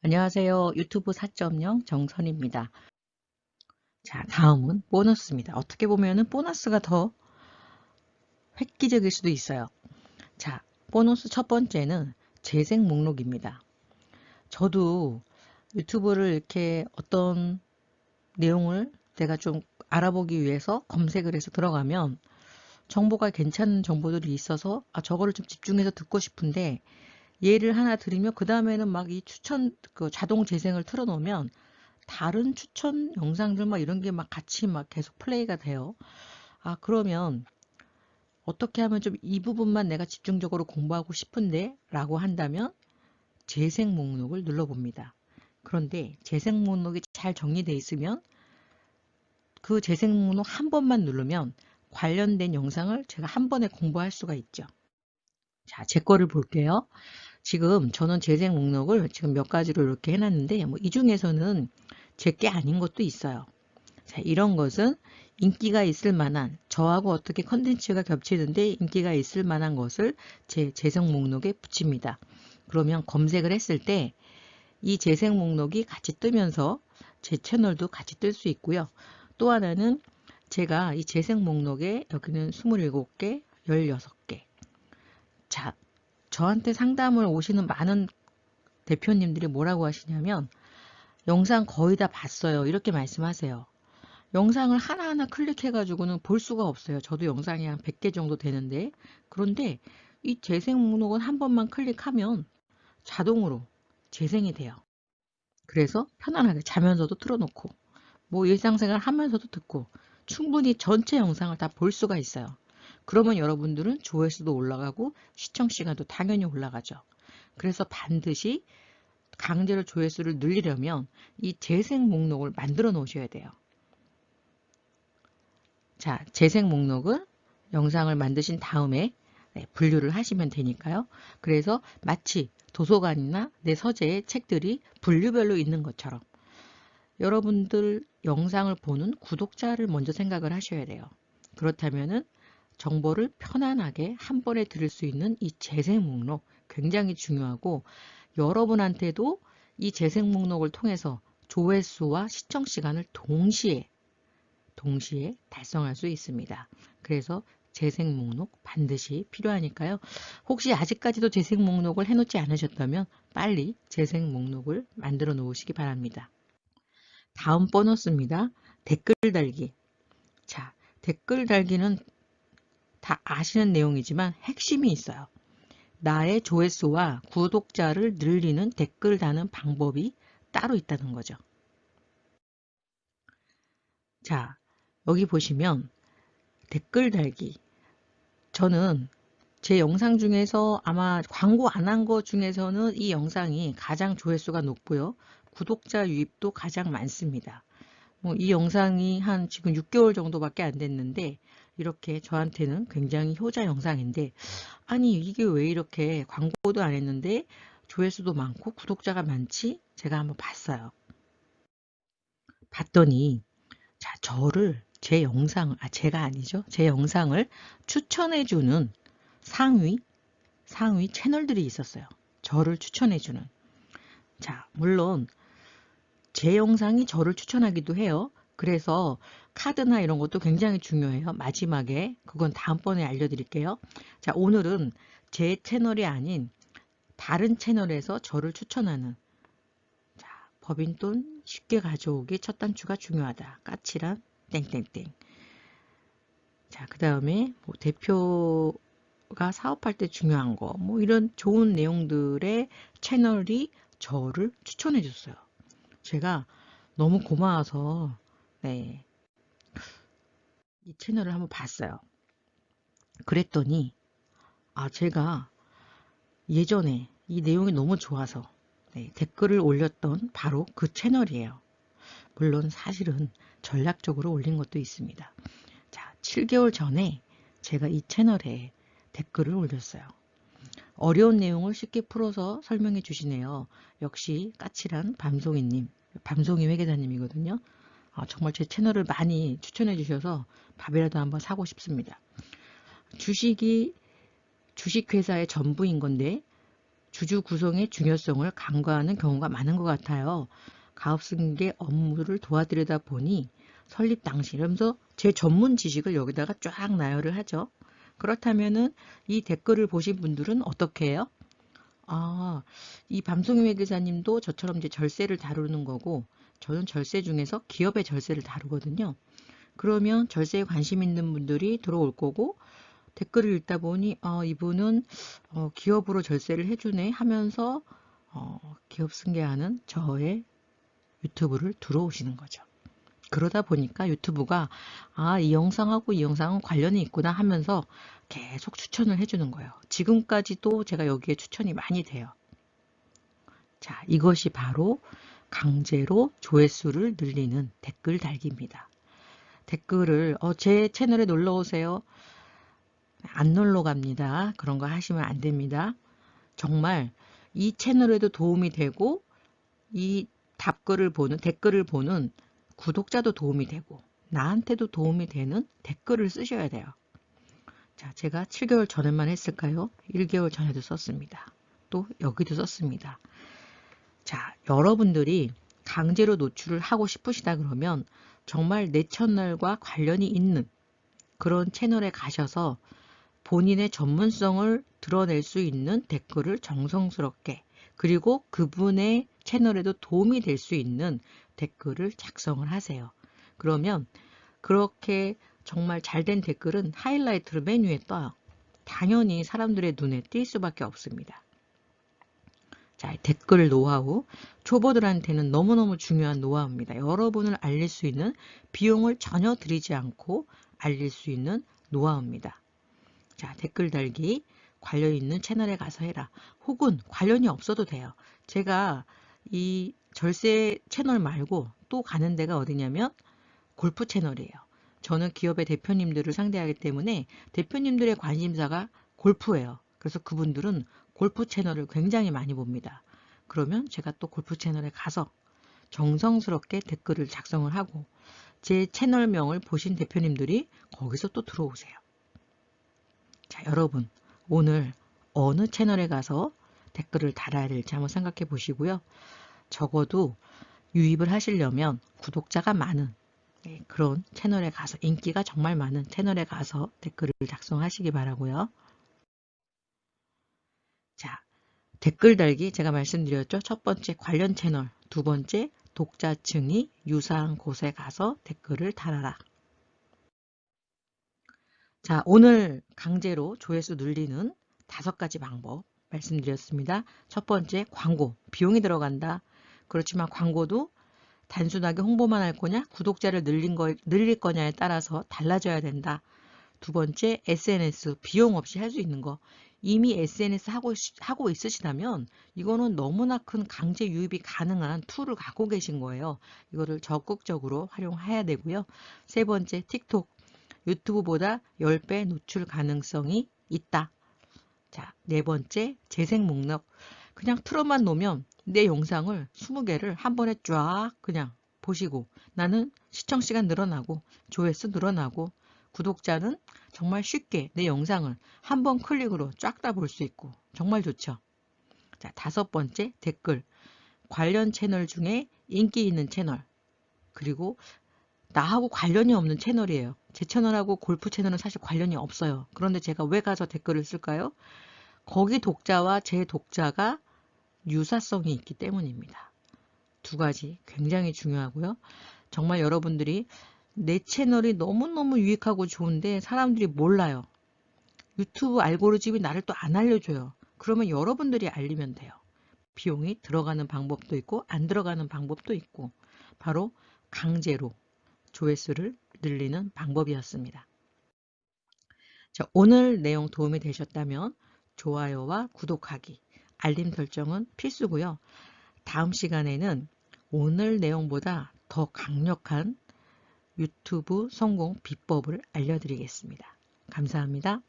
안녕하세요. 유튜브 4.0 정선입니다. 자, 다음은 보너스입니다. 어떻게 보면 은 보너스가 더 획기적일 수도 있어요. 자, 보너스 첫 번째는 재생 목록입니다. 저도 유튜브를 이렇게 어떤 내용을 내가 좀 알아보기 위해서 검색을 해서 들어가면 정보가 괜찮은 정보들이 있어서 아 저거를 좀 집중해서 듣고 싶은데 예를 하나 드리면 그 다음에는 막 이 추천 그 자동 재생을 틀어놓으면 다른 추천 영상들 막 이런 게 막 같이 막 계속 플레이가 돼요. 아 그러면 어떻게 하면 좀 이 부분만 내가 집중적으로 공부하고 싶은데 라고 한다면 재생 목록을 눌러봅니다. 그런데 재생 목록이 잘 정리되어 있으면 그 재생 목록 한 번만 누르면 관련된 영상을 제가 한 번에 공부할 수가 있죠. 자, 제 거를 볼게요. 지금 저는 재생 목록을 지금 몇 가지로 이렇게 해놨는데 뭐 이 중에서는 제 게 아닌 것도 있어요. 자, 이런 것은 인기가 있을 만한 저하고 어떻게 컨텐츠가 겹치는데 인기가 있을 만한 것을 제 재생 목록에 붙입니다. 그러면 검색을 했을 때 이 재생 목록이 같이 뜨면서 제 채널도 같이 뜰 수 있고요. 또 하나는 제가 이 재생 목록에 여기는 27개, 16개. 자, 저한테 상담을 오시는 많은 대표님들이 뭐라고 하시냐면 영상 거의 다 봤어요. 이렇게 말씀하세요. 영상을 하나하나 클릭해가지고는 볼 수가 없어요. 저도 영상이 한 100개 정도 되는데 그런데 이 재생 목록은 한 번만 클릭하면 자동으로 재생이 돼요. 그래서 편안하게 자면서도 틀어놓고 뭐 일상생활 하면서도 듣고 충분히 전체 영상을 다 볼 수가 있어요. 그러면 여러분들은 조회수도 올라가고 시청 시간도 당연히 올라가죠. 그래서 반드시 강제로 조회수를 늘리려면 이 재생 목록을 만들어 놓으셔야 돼요. 자, 재생 목록은 영상을 만드신 다음에 네, 분류를 하시면 되니까요. 그래서 마치 도서관이나 내 서재에 책들이 분류별로 있는 것처럼 여러분들 영상을 보는 구독자를 먼저 생각을 하셔야 돼요. 그렇다면 은 정보를 편안하게 한 번에 들을 수 있는 이 재생 목록 굉장히 중요하고 여러분한테도 이 재생 목록을 통해서 조회수와 시청 시간을 동시에 동시에 달성할 수 있습니다. 그래서 재생 목록 반드시 필요하니까요. 혹시 아직까지도 재생 목록을 해놓지 않으셨다면 빨리 재생 목록을 만들어 놓으시기 바랍니다. 다음 보너스입니다. 댓글 달기. 자, 댓글 달기는 다 아시는 내용이지만 핵심이 있어요. 나의 조회수와 구독자를 늘리는 댓글 다는 방법이 따로 있다는 거죠. 자, 여기 보시면 댓글 달기. 저는 제 영상 중에서 아마 광고 안 한 거 중에서는 이 영상이 가장 조회수가 높고요. 구독자 유입도 가장 많습니다. 뭐 이 영상이 한 지금 6개월 정도밖에 안 됐는데 이렇게 저한테는 굉장히 효자 영상인데 아니 이게 왜 이렇게 광고도 안 했는데 조회수도 많고 구독자가 많지? 제가 한번 봤어요. 봤더니 자 저를 제 영상 아 제가 아니죠 제 영상을 추천해주는 상위 상위 채널들이 있었어요. 저를 추천해주는 자 물론 제 영상이 저를 추천하기도 해요. 그래서 카드나 이런 것도 굉장히 중요해요. 마지막에 그건 다음번에 알려드릴게요. 자 오늘은 제 채널이 아닌 다른 채널에서 저를 추천하는 자 법인돈 쉽게 가져오기 첫 단추가 중요하다. 까칠한 땡땡땡 자그 다음에 뭐 대표가 사업할 때 중요한 거 뭐 이런 좋은 내용들의 채널이 저를 추천해 줬어요. 제가 너무 고마워서 네. 이 채널을 한번 봤어요. 그랬더니 아 제가 예전에 이 내용이 너무 좋아서 네, 댓글을 올렸던 바로 그 채널이에요. 물론 사실은 전략적으로 올린 것도 있습니다. 자, 7개월 전에 제가 이 채널에 댓글을 올렸어요. 어려운 내용을 쉽게 풀어서 설명해 주시네요. 역시 까칠한 밤송이님, 밤송이 회계사님이거든요. 어, 정말 제 채널을 많이 추천해 주셔서 밥이라도 한번 사고 싶습니다. 주식이 주식회사의 전부인 건데 주주 구성의 중요성을 간과하는 경우가 많은 것 같아요. 가업승계 업무를 도와드리다 보니 설립 당시 이러면서 제 전문 지식을 여기다가 쫙 나열을 하죠. 그렇다면은 이 댓글을 보신 분들은 어떻게 해요? 아, 이 밤송이 회계사님도 저처럼 이제 절세를 다루는 거고 저는 절세 중에서 기업의 절세를 다루거든요. 그러면 절세에 관심 있는 분들이 들어올 거고 댓글을 읽다 보니 어, 이분은 어, 기업으로 절세를 해주네 하면서 어, 기업 승계하는 저의 유튜브를 들어오시는 거죠. 그러다 보니까 유튜브가 아, 이 영상하고 이 영상은 관련이 있구나 하면서 계속 추천을 해주는 거예요. 지금까지도 제가 여기에 추천이 많이 돼요. 자, 이것이 바로 강제로 조회수를 늘리는 댓글 달기입니다. 댓글을 어, 제 채널에 놀러 오세요. 안 놀러 갑니다. 그런 거 하시면 안 됩니다. 정말 이 채널에도 도움이 되고 이 답글을 보는 댓글을 보는 구독자도 도움이 되고 나한테도 도움이 되는 댓글을 쓰셔야 돼요. 자, 제가 7개월 전에만 했을까요? 1개월 전에도 썼습니다. 또 여기도 썼습니다. 자, 여러분들이 강제로 노출을 하고 싶으시다 그러면 정말 내 채널과 관련이 있는 그런 채널에 가셔서 본인의 전문성을 드러낼 수 있는 댓글을 정성스럽게 그리고 그분의 채널에도 도움이 될 수 있는 댓글을 작성을 하세요. 그러면 그렇게 정말 잘된 댓글은 하이라이트로 메뉴에 떠요. 당연히 사람들의 눈에 띌 수밖에 없습니다. 자, 댓글 노하우. 초보들한테는 너무너무 중요한 노하우입니다. 여러분을 알릴 수 있는 비용을 전혀 들이지 않고 알릴 수 있는 노하우입니다. 자, 댓글 달기 관련 있는 채널에 가서 해라. 혹은 관련이 없어도 돼요. 제가 이 절세 채널 말고 또 가는 데가 어디냐면 골프 채널이에요. 저는 기업의 대표님들을 상대하기 때문에 대표님들의 관심사가 골프예요. 그래서 그분들은 골프 채널을 굉장히 많이 봅니다. 그러면 제가 또 골프 채널에 가서 정성스럽게 댓글을 작성을 하고 제 채널명을 보신 대표님들이 거기서 또 들어오세요. 자, 여러분 오늘 어느 채널에 가서 댓글을 달아야 될지 한번 생각해 보시고요. 적어도 유입을 하시려면 구독자가 많은 네, 그런 채널에 가서 인기가 정말 많은 채널에 가서 댓글을 작성하시기 바라고요. 자, 댓글 달기 제가 말씀드렸죠. 첫 번째 관련 채널, 두 번째 독자층이 유사한 곳에 가서 댓글을 달아라. 자, 오늘 강제로 조회수 늘리는 다섯 가지 방법 말씀드렸습니다. 첫 번째, 광고. 비용이 들어간다. 그렇지만 광고도 단순하게 홍보만 할 거냐, 구독자를 늘린 거, 늘릴 거냐에 따라서 달라져야 된다. 두 번째, SNS. 비용 없이 할 수 있는 거. 이미 SNS 하고, 하고 있으시다면 이거는 너무나 큰 강제 유입이 가능한 툴을 갖고 계신 거예요. 이거를 적극적으로 활용해야 되고요. 세 번째, 틱톡. 유튜브보다 10배 노출 가능성이 있다. 자, 네 번째, 재생 목록. 그냥 틀어만 놓으면 내 영상을 20개를 한 번에 쫙 그냥 보시고 나는 시청 시간 늘어나고 조회수 늘어나고 구독자는 정말 쉽게 내 영상을 한 번 클릭으로 쫙 다 볼 수 있고 정말 좋죠. 자, 다섯 번째 댓글. 관련 채널 중에 인기 있는 채널. 그리고 나하고 관련이 없는 채널이에요. 제 채널하고 골프 채널은 사실 관련이 없어요. 그런데 제가 왜 가서 댓글을 쓸까요? 거기 독자와 제 독자가 유사성이 있기 때문입니다. 두 가지 굉장히 중요하고요. 정말 여러분들이 내 채널이 너무너무 유익하고 좋은데 사람들이 몰라요. 유튜브 알고리즘이 나를 또 안 알려줘요. 그러면 여러분들이 알리면 돼요. 비용이 들어가는 방법도 있고 안 들어가는 방법도 있고 바로 강제로 조회수를 늘리는 방법이었습니다. 자, 오늘 내용 도움이 되셨다면 좋아요와 구독하기, 알림 설정은 필수고요. 다음 시간에는 오늘 내용보다 더 강력한 유튜브 성공 비법을 알려드리겠습니다. 감사합니다.